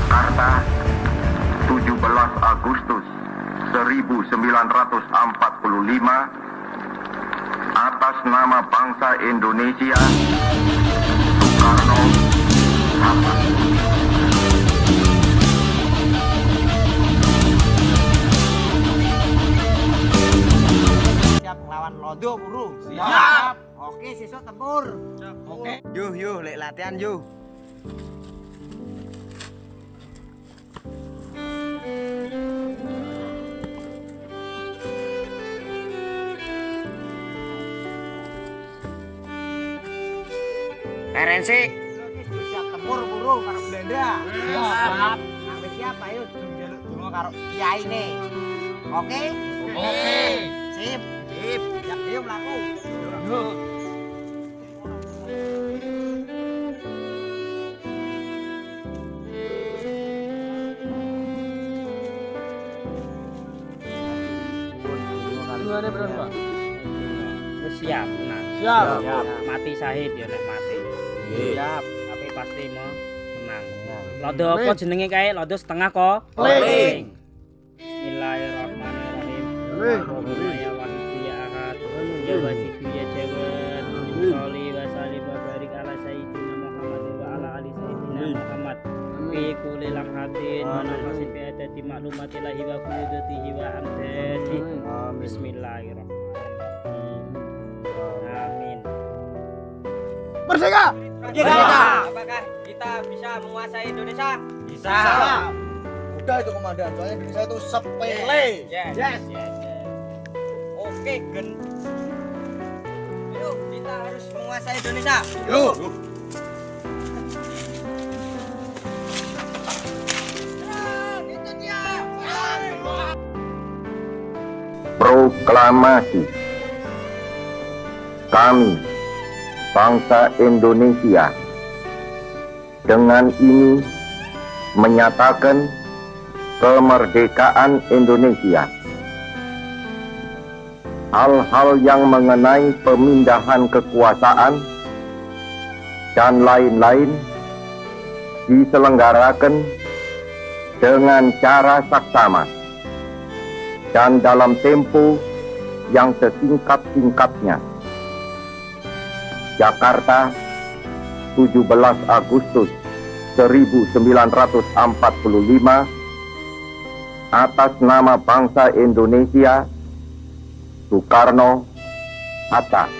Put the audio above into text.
Jakarta 17 Agustus 1945 atas nama bangsa Indonesia Soekarno Hatta. Siap ngelawan lodo buru Siap. oke siswa tempur. Oke. yuh yuh lek latihan yuh RNC. siap tempur buru karo Belanda. Siap. Sampai siap ayo jaluk dulu karo kiai nih. Oke? Oke. sip. Sip. Siap yuk melaku Gimana beron Pak? Wis siap tenang. Siap. Mati syahid ya nek mati. Siap. Tapi pasti mau menang. Lodo apa jenenge kae? Lodo setengah kok. Kling. Bismillahirrahmanirrahim. Ya wahid ya ahad. Ya wajib ya jawad. Sholli wa sallim wa barik ala sayyidina Muhammad wa ala ali sayyidina Muhammad. Fi kulli lamhatin wa nafasin fi adati ma'lumatillahi wa qudutihi wa amdadi. Bismillahirrahmanirrahim. Amin. Merdeka. Merdeka. Apakah kita bisa menguasai Indonesia? bisa Udah itu komandan, soalnya Indonesia itu sepele. Yes. yes yes. Oke, Gen. Yuk, kita harus menguasai Indonesia. Yuk. Proklamasi. Kami Bangsa Indonesia Dengan ini Menyatakan Kemerdekaan Indonesia. Hal-hal yang mengenai pemindahan kekuasaan dan lain-lain diselenggarakan dengan cara saksama dan dalam tempo yang sesingkat-singkatnya. Jakarta, 17 Agustus 1945 atas nama bangsa Indonesia Soekarno Hatta